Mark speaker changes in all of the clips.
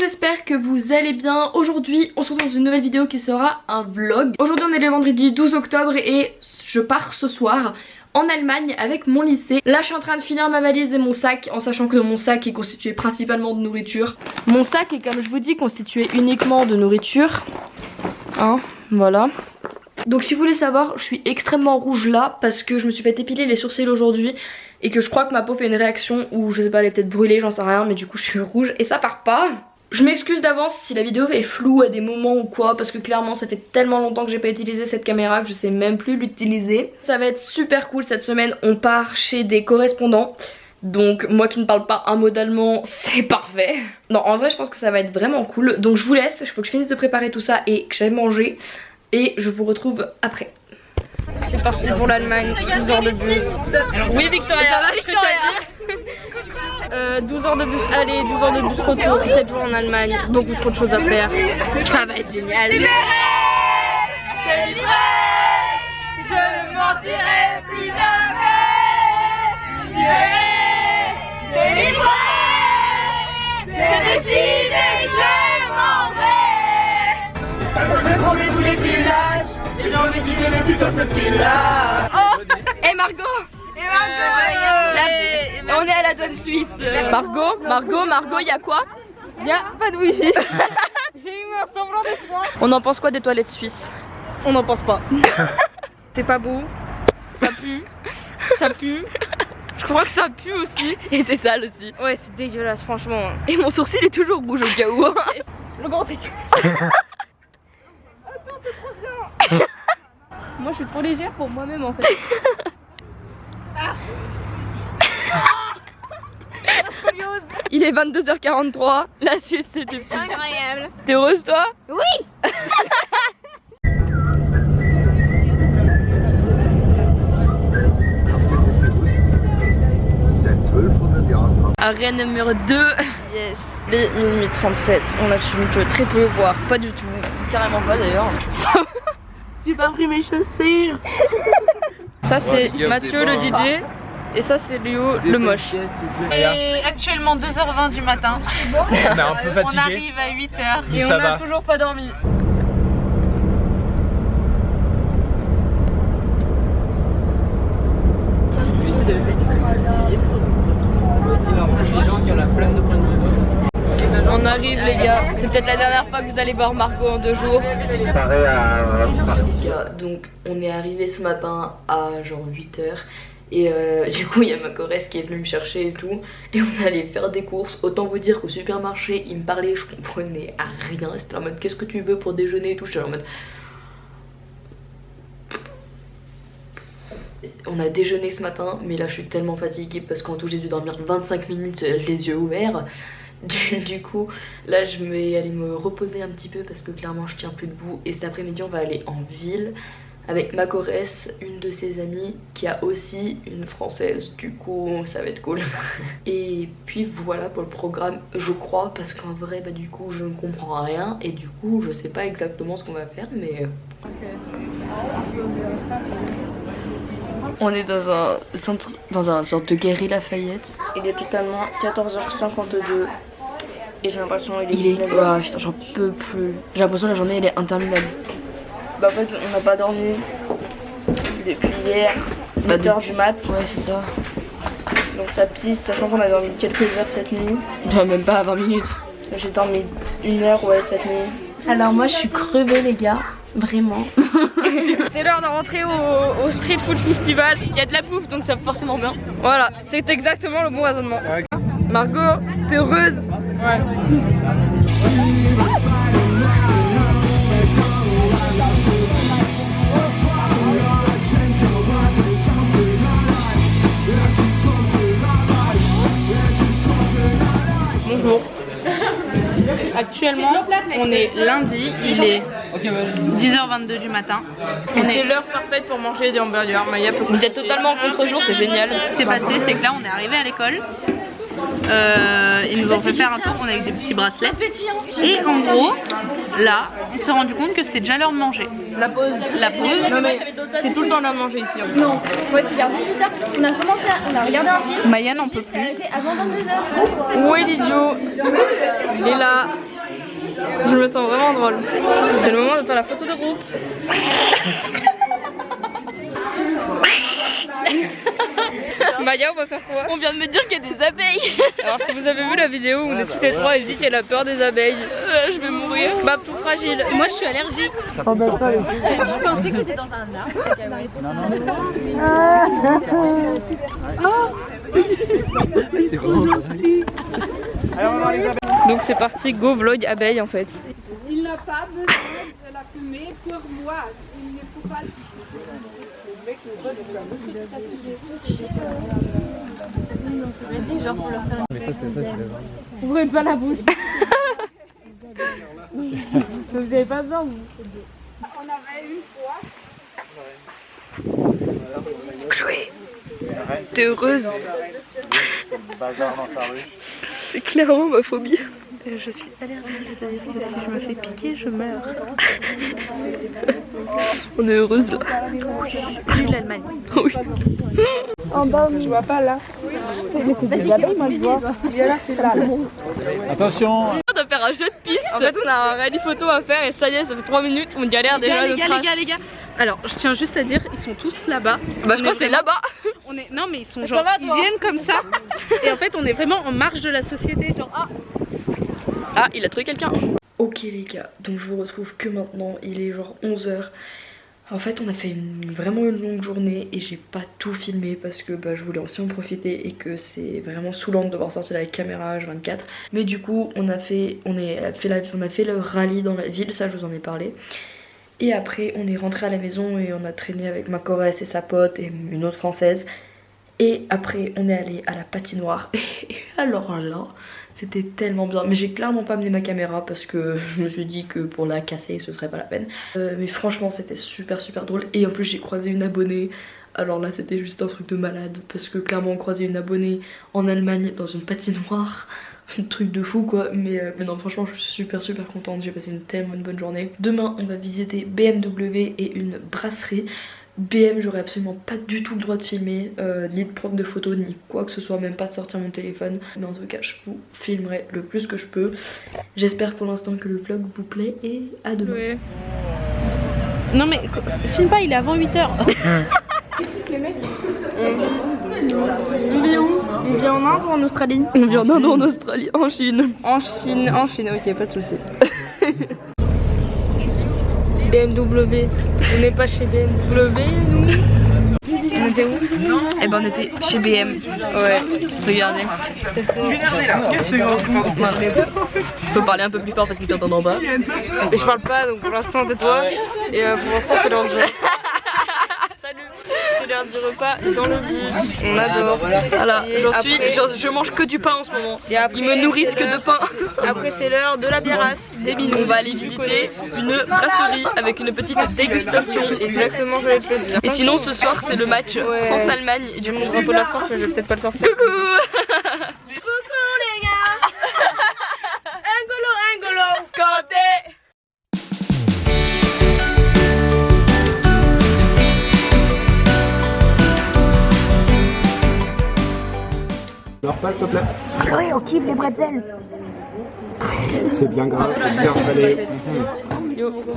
Speaker 1: j'espère que vous allez bien. Aujourd'hui, on se retrouve dans une nouvelle vidéo qui sera un vlog. Aujourd'hui, on est le vendredi 12 octobre et je pars ce soir en Allemagne avec mon lycée. Là je suis en train de finir ma valise et mon sac en sachant que mon sac est constitué principalement de nourriture. Mon sac est comme je vous dis constitué uniquement de nourriture. Hein, voilà. Donc si vous voulez savoir, je suis extrêmement rouge là parce que je me suis fait épiler les sourcils aujourd'hui et que je crois que ma peau fait une réaction ou je sais pas, elle est peut-être brûlée, j'en sais rien, mais du coup je suis rouge et ça part pas. Je m'excuse d'avance si la vidéo est floue à des moments ou quoi parce que clairement ça fait tellement longtemps que j'ai pas utilisé cette caméra que je sais même plus l'utiliser. Ça va être super cool cette semaine, on part chez des correspondants. Donc moi qui ne parle pas un mot d'allemand, c'est parfait. Non en vrai je pense que ça va être vraiment cool. Donc je vous laisse, il faut que je finisse de préparer tout ça et que j'aille manger. Et je vous retrouve après. C'est parti pour l'Allemagne, 12 heures de bus. Oui Victoria, ça va Victoria euh, 12 heures de bus aller, 12 heures de bus retour, 7 jours en Allemagne, beaucoup trop de choses à faire. Ça va être génial.
Speaker 2: Je ne mentirai plus jamais. Délivré, c'est décidé, je m'en vais. J'ai tremblé tous les villages, et j'ai envie de dans cette ville-là.
Speaker 1: Oh Et Margot On est à la douane suisse. Margot, Margot, Margot, il y a quoi Il y a pas de wifi.
Speaker 2: J'ai eu un semblant de froid.
Speaker 1: On en pense quoi des toilettes suisses On n'en pense pas. C'est pas beau. Ça pue. Ça pue. Je crois que ça pue aussi. Et c'est sale aussi. Ouais, c'est dégueulasse, franchement. Et mon sourcil est toujours rouge au cas où.
Speaker 2: Le grand étui.
Speaker 1: Moi, je suis trop légère pour moi-même en fait. Il est 22h43, la Suisse c'est depuis.
Speaker 2: Incroyable.
Speaker 1: T'es heureuse toi?
Speaker 2: Oui.
Speaker 3: Habt ihr das gewusst? Seit 1200 Jahren haben
Speaker 1: Arrêt numéro 2. Yes. Les minuit 37. On a su que très peu, voire pas du tout. Carrément pas d'ailleurs.
Speaker 2: J'ai pas pris mes chaussures.
Speaker 1: Ça c'est Mathieu le DJ. Et ça c'est Léo le moche.
Speaker 4: Et actuellement 2h20 du matin.
Speaker 5: On est un peu
Speaker 4: On
Speaker 5: fatigué.
Speaker 4: arrive à 8h.
Speaker 5: Mais
Speaker 1: Et on
Speaker 5: ça
Speaker 1: a
Speaker 5: va.
Speaker 1: toujours pas dormi. On arrive les gars, c'est peut-être la dernière fois que vous allez voir Margot en deux jours. Les gars, donc on est arrivé ce matin à genre 8h et euh, du coup il y a ma corresse qui est venue me chercher et tout et on allait faire des courses. Autant vous dire qu'au supermarché il me parlait, je comprenais à rien. C'était en mode qu'est-ce que tu veux pour déjeuner et tout? J'étais en mode On a déjeuné ce matin, mais là je suis tellement fatiguée parce qu'en tout j'ai dû dormir 25 minutes euh, les yeux ouverts. Du, du coup, là je vais aller me reposer un petit peu parce que clairement je tiens plus debout. Et cet après-midi on va aller en ville avec ma une de ses amies qui a aussi une française. Du coup ça va être cool. Et puis voilà pour le programme, je crois, parce qu'en vrai bah du coup je ne comprends rien. Et du coup je sais pas exactement ce qu'on va faire mais... On est dans un centre, dans un sorte de guéri Lafayette. Il est totalement 14h52 et j'ai l'impression qu'il est. Il est. Ah, putain, j'en peux plus. J'ai l'impression que la journée elle est interminable. Bah, en fait, on n'a pas dormi depuis hier, 7h du mat. Ouais, c'est ça. Donc ça pisse, sachant qu'on a dormi quelques heures cette nuit. Non, même pas 20 minutes. J'ai dormi une heure, ouais, cette nuit.
Speaker 2: Alors moi je suis crevée les gars. Vraiment.
Speaker 1: C'est l'heure de rentrer au, au Street Food Festival. Il y a de la bouffe donc ça va forcément bien. Voilà, c'est exactement le bon raisonnement. Margot, t'es heureuse Ouais. Bonjour. Actuellement, on est lundi, il est
Speaker 4: 10h22 du matin.
Speaker 1: C'est l'heure parfaite pour manger des hamburgers. Maya peut- Vous êtes totalement en contre-jour, c'est génial.
Speaker 4: Ce qui s'est passé, c'est que là on est arrivé à l'école. Euh, ils nous ont fait faire un tour, on a eu des petits bracelets. Et en gros, là, on s'est rendu compte que c'était déjà l'heure de manger.
Speaker 1: La pause.
Speaker 4: La pause,
Speaker 1: C'est tout le temps l'heure de manger ici.
Speaker 6: Non, ouais, c'est vers 18h. On a commencé, à, on a regardé un film.
Speaker 4: Maya n'en peut plus.
Speaker 6: avant 22h.
Speaker 1: Où est l'idiot Il est là. Je me sens vraiment drôle. C'est le moment de faire la photo de groupe. Maya, on va faire quoi
Speaker 6: On vient de me dire qu'il y a des abeilles.
Speaker 1: Alors si vous avez vu la vidéo où on est toutes les trois, elle dit qu'elle a peur des abeilles.
Speaker 6: je vais mourir.
Speaker 1: Bah tout fragile.
Speaker 6: Moi, je suis allergique. Je pensais que c'était dans un arbre.
Speaker 1: Donc c'est parti, go vlog abeille en fait.
Speaker 7: Il n'a pas besoin de la fumer pour moi. Il ne faut pas
Speaker 6: Vas-y, genre pour leur faire
Speaker 7: Ouvrez pas la bouche. vous avez pas besoin, vous. On avait une fois.
Speaker 1: Chloé, t'es heureuse
Speaker 5: Bazar dans sa rue.
Speaker 1: C'est clairement ma phobie. Je suis allergique, c'est-à-dire que si je me fais piquer, je meurs. On est heureuse là.
Speaker 4: L'Allemagne.
Speaker 1: Oui.
Speaker 7: Je vois pas là. C'est des abeilles, moi je vois. Il y a là, c'est là. là.
Speaker 5: Attention
Speaker 1: faire un jeu de piste. En fait, on a un rallye photo à faire et ça y est, ça fait 3 minutes, on galère
Speaker 4: Les
Speaker 1: déjà.
Speaker 4: gars, les
Speaker 1: le
Speaker 4: gars, les gars, les gars. Alors, je tiens juste à dire, ils sont tous là-bas.
Speaker 1: Bah, je
Speaker 4: On
Speaker 1: crois
Speaker 4: est
Speaker 1: que c'est là-bas.
Speaker 4: On est non mais ils sont genre ils viennent comme ça et en fait on est vraiment en marge de la société genre ah
Speaker 1: Ah, il a trouvé quelqu'un. Ok les gars, donc je vous retrouve que maintenant, il est genre 11h. En fait on a fait vraiment une longue journée et j'ai pas tout filmé parce que bah, je voulais aussi en profiter et que c'est vraiment saoulant de devoir sortir la caméra H24. Mais du coup on a fait, on a fait le rallye dans la ville, ça je vous en ai parlé. Et après on est rentré à la maison et on a traîné avec ma et sa pote et une autre française. Et après on est allé à la patinoire et alors là c'était tellement bien. Mais j'ai clairement pas amené ma caméra parce que je me suis dit que pour la casser ce serait pas la peine. Euh, mais franchement c'était super super drôle. Et en plus j'ai croisé une abonnée. Alors là c'était juste un truc de malade parce que clairement croiser une abonnée en Allemagne dans une patinoire un truc de fou quoi. Mais, euh, mais non franchement je suis super super contente. J'ai passé une tellement bonne journée. Demain on va visiter BMW et une brasserie BM j'aurais absolument pas du tout le droit de filmer euh, ni de prendre de photos ni quoi que ce soit même pas de sortir mon téléphone. Mais en tout cas je vous filmerai le plus que je peux. J'espère pour l'instant que le vlog vous plaît et à demain.
Speaker 4: Non mais filme pas il est avant 8h
Speaker 1: On vit où? On vit en Inde ou en Australie? On vit en Inde ou en Australie En Chine. En Chine, en Chine, ok, pas de soucis. BMW, on n'est pas chez BMW nous On était où? Eh ben on était chez BM. Ouais, regardez. Je peux parler un peu plus fort parce qu'ils t'entendent en bas. Mais je parle pas donc pour l'instant tais-toi. Et euh, pour l'instant c'est c'est l'heure du repas dans le bus. On adore. Voilà, j'en suis, je, je mange que du pain en ce moment. Ils me nourrissent que de pain. Après c'est l'heure de la biarasse, des. On va aller visiter une brasserie avec une petite dégustation. Exactement, j'allais te le dire. Et sinon ce soir c'est le match France-Allemagne. Et du coup drapeau de la France, mais je vais peut-être pas le sortir. Coucou
Speaker 5: Alors pas s'il te plaît. Oui, on kiffe les bretzels. C'est bien gras, c'est bien salé.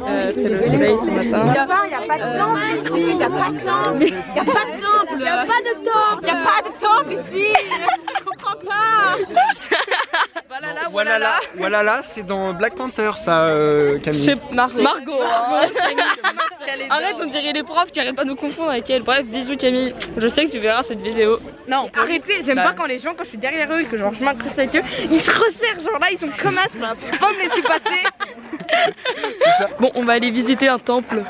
Speaker 1: Euh, c'est le soleil ce matin.
Speaker 6: Il n'y a pas de temple ici. Il n'y a pas de temple. Il n'y a pas de temple. Il n'y a pas de temple. Il n'y a pas de temple ici. Je comprends pas.
Speaker 1: Voilà là,
Speaker 5: Voilà là, voilà là, c'est dans Black Panther ça, euh, Camille.
Speaker 1: Chez Margot. Margot. hein. Arrête, on dirait les profs qui arrêtent pas de nous confondre avec elle. Bref, bisous Camille. Je sais que tu verras cette vidéo.
Speaker 4: non
Speaker 1: Arrêtez, j'aime pas quand les gens, quand je suis derrière eux et que genre je m'incruste avec eux, ils se resserrent. Genre là, ils sont comme as là. Faut pas me laisser passer. Bon, on va aller visiter un temple.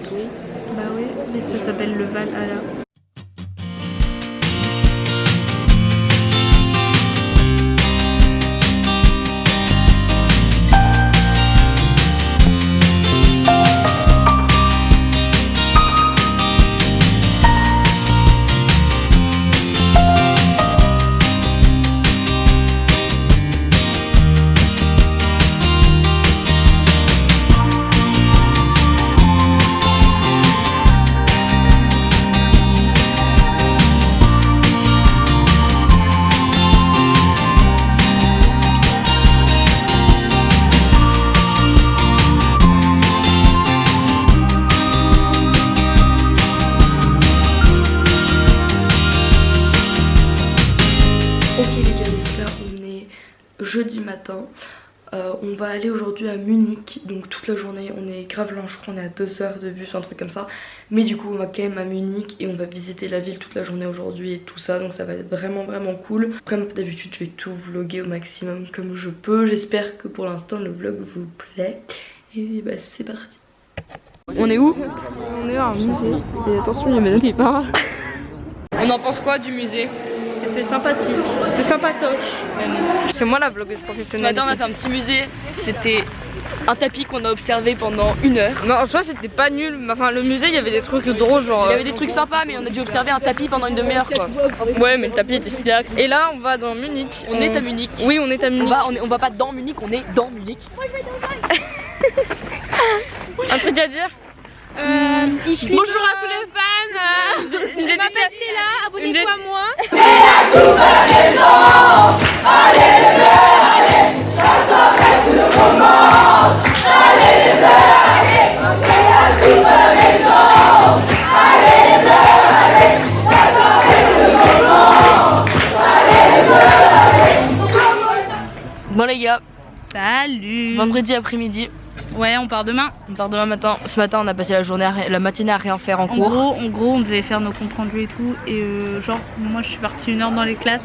Speaker 1: Bruit.
Speaker 7: Bah oui, mais ça s'appelle le.
Speaker 1: Ok matin. Euh, on va aller aujourd'hui à Munich, donc toute la journée, on est grave loin, je crois on est à 2 heures de bus, un truc comme ça. Mais du coup on va quand même à Munich et on va visiter la ville toute la journée aujourd'hui et tout ça, donc ça va être vraiment vraiment cool. Comme d'habitude je vais tout vlogger au maximum comme je peux, j'espère que pour l'instant le vlog vous plaît. Et bah c'est parti. On est où?
Speaker 7: On est à un musée. Et attention, il y a madame qui parle.
Speaker 1: On en pense quoi du musée?
Speaker 7: C'était sympathique. C'était sympatoche. C'est moi la blogueuse
Speaker 1: Ce
Speaker 7: professionnelle.
Speaker 1: matin on a fait un petit musée, c'était un tapis qu'on a observé pendant une heure.
Speaker 7: Non, en soi, c'était pas nul. Enfin, le musée, il y avait des trucs drôles, genre.
Speaker 1: Il y avait des trucs sympas mais on a dû observer un tapis pendant une demi-heure quoi.
Speaker 7: Ouais, mais le tapis était stylé. Et là, on va dans Munich.
Speaker 1: On est à Munich.
Speaker 7: Oui, on est à
Speaker 1: On
Speaker 7: Munich.
Speaker 1: va, on, est- on va pas dans Munich, on est dans Munich.
Speaker 7: Un truc à dire? Bonjour à tous les fans Une dédicace
Speaker 6: là,
Speaker 7: abonnez-vous à moi.
Speaker 1: Bon les gars,
Speaker 4: Salut.
Speaker 1: Vendredi après-midi,
Speaker 4: Ouais, on part demain.
Speaker 1: on part demain matin. Ce matin on a passé la journée, à la matinée à rien faire en
Speaker 4: En
Speaker 1: cours.
Speaker 4: gros, en gros, on devait faire nos comptes rendus et tout. Et euh, genre, moi, je suis partie une heure dans les classes.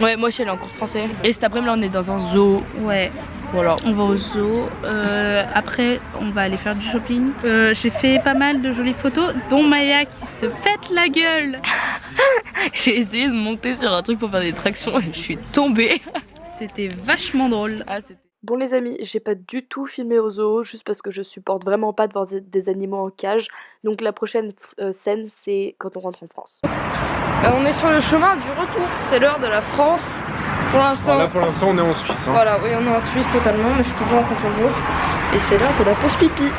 Speaker 1: Ouais, moi je suis allée en cours français. Et cet après-midi là on est dans un zoo.
Speaker 4: Ouais,
Speaker 1: Voilà.
Speaker 4: on va au zoo. Euh, après, on va aller faire du shopping. Euh, J'ai fait pas mal de jolies photos, dont Maya qui se pète la gueule.
Speaker 1: J'ai essayé de monter sur un truc pour faire des tractions et je suis tombée.
Speaker 4: C'était vachement drôle.
Speaker 1: Ah, Bon les amis, j'ai pas du tout filmé au zoo juste parce que je supporte vraiment pas de voir des- animaux en cage. Donc la prochaine euh, scène c'est quand on rentre en France.
Speaker 7: Bah, On est sur le chemin du retour. C'est l'heure de la France. Pour l'instant.
Speaker 5: Là pour l'instant on est en Suisse. hein.
Speaker 7: Voilà, oui, on est en Suisse totalement, mais je suis toujours en contre-jour. Et c'est l'heure de la pause pipi.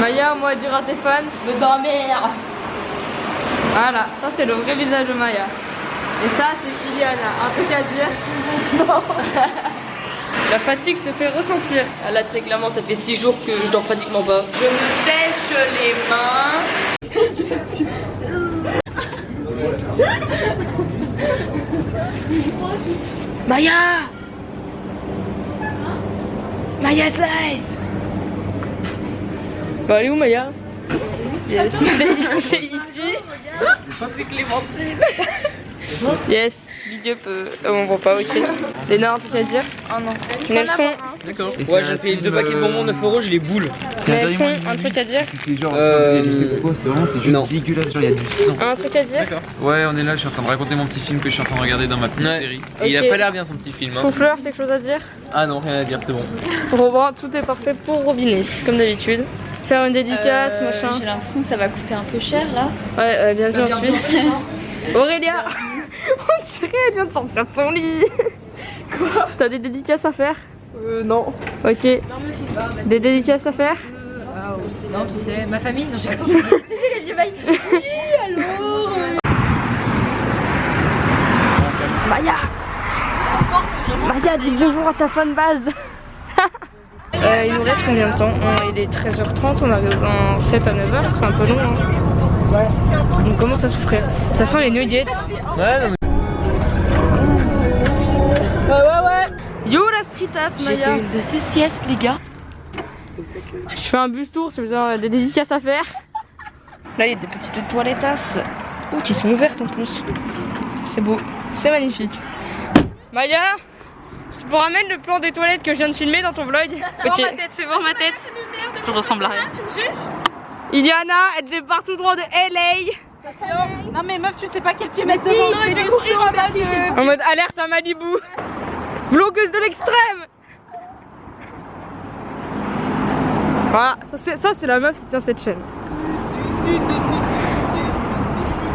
Speaker 7: Maya, moi, dire à tes fans
Speaker 1: Me dormir
Speaker 7: Voilà, ça c'est le vrai visage de Maya. Et ça, c'est Iliana. Un truc à dire Non La fatigue se fait ressentir.
Speaker 1: Ah, Là très clairement ça fait 6 jours que je dors pratiquement pas. Je me sèche les mains. Maya Maya's live
Speaker 7: Bah, elle est où Maya? Yes, c'est c'est E.T.
Speaker 1: C'est Clémentine
Speaker 7: Yes, Big Up, euh, euh, on voit pas, ok. Léna, un truc à dire
Speaker 6: Oh non.
Speaker 7: Nelson,
Speaker 8: D'accord.
Speaker 5: Ouais, j'ai payé deux paquets de bonbons 9 euros, j'ai les boules.
Speaker 8: C'est un dernier
Speaker 7: Nelson, un truc à dire
Speaker 8: c'est genre,
Speaker 5: Euh,
Speaker 8: il y a du c'est quoi, c'est vraiment, c'est juste
Speaker 5: non.
Speaker 8: dégueulasse, genre il y a du sang.
Speaker 7: Un truc à dire
Speaker 8: Ouais, on est là, je suis en train de raconter mon petit film que je suis en train de regarder dans ma petite
Speaker 5: Ouais.
Speaker 8: série.
Speaker 5: Et il a pas l'air bien son petit film. Hein.
Speaker 7: Souffleur, quelque chose à dire
Speaker 8: Ah non, rien à dire, c'est bon.
Speaker 7: Robin, tout est parfait pour Robinet, comme d'habitude. Faire une dédicace,
Speaker 6: Euh,
Speaker 7: machin.
Speaker 6: J'ai l'impression que ça va coûter un peu cher là.
Speaker 7: Ouais, ouais, bienvenue en
Speaker 1: Bienvenue en
Speaker 7: Suisse. Aurélia On dirait elle vient de sortir de son lit Quoi T'as des dédicaces à faire Euh, non. Ok. Des dédicaces à faire
Speaker 6: Non, tu sais, ma famille, non, j'ai compris. tu sais, les vieux bails. Oui, allô
Speaker 7: Maya Maya, dis bonjour à ta fan base Euh, il nous reste combien de temps? Euh, Il est 13h30, on arrive en 7 à 9h, c'est un peu long. Hein. On commence à souffrir. Ça sent les nuggets.
Speaker 5: Ouais, non,
Speaker 7: Yo la streetass
Speaker 1: J'ai
Speaker 7: Maya
Speaker 1: fait une de ces siestes les gars.
Speaker 7: Je fais un bus tour si vous avez des dédicaces à faire. Là il y a des petites toilettasses. Oh, qui sont ouvertes en plus. C'est beau. C'est magnifique. Maya, tu pourras mettre le plan des toilettes que je viens de filmer dans ton vlog? Ok.
Speaker 4: ma tête, fais voir ma tête. Je ressemble à rien.
Speaker 7: Iliana, elle départ tout droit de LA.
Speaker 4: Non mais meuf, tu sais pas quel pied mettre devant.
Speaker 6: je vais courir en mode.
Speaker 7: En mode alerte à Malibu. Vlogueuse de l'extrême. Voilà, ça c'est- ça c'est la meuf qui tient cette chaîne.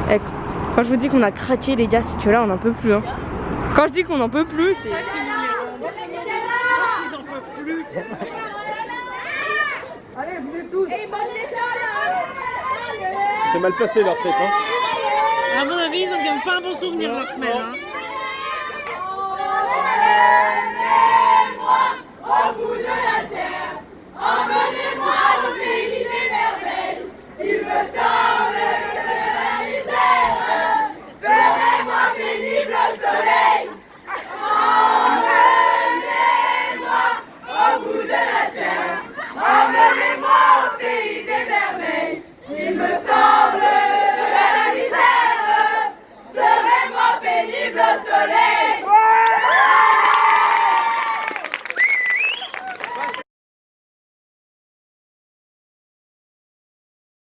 Speaker 7: Eh, quand je vous dis qu'on a craqué les gars, c'est que là on n'en peut plus. Hein. Quand je dis qu'on n'en peut plus, c'est...
Speaker 5: C'est mal passé leur tête, hein.
Speaker 4: À mon avis, ils ont quand même pas un bon souvenir de leur semaine. Hein.
Speaker 2: Emmenez-moi